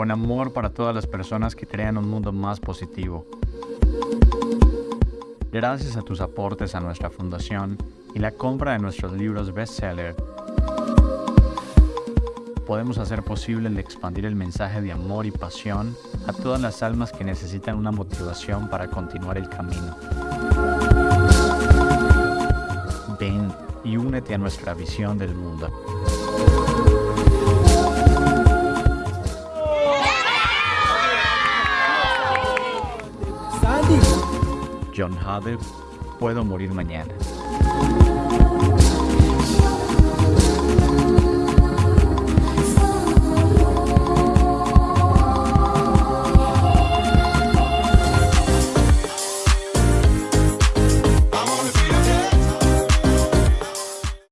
con amor para todas las personas que crean un mundo más positivo. Gracias a tus aportes a nuestra fundación y la compra de nuestros libros bestseller, podemos hacer posible el expandir el mensaje de amor y pasión a todas las almas que necesitan una motivación para continuar el camino. Ven y únete a nuestra visión del mundo. John Hader, puedo morir mañana.